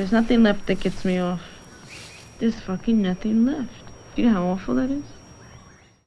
There's nothing left that gets me off. There's fucking nothing left. Do you know how awful that is?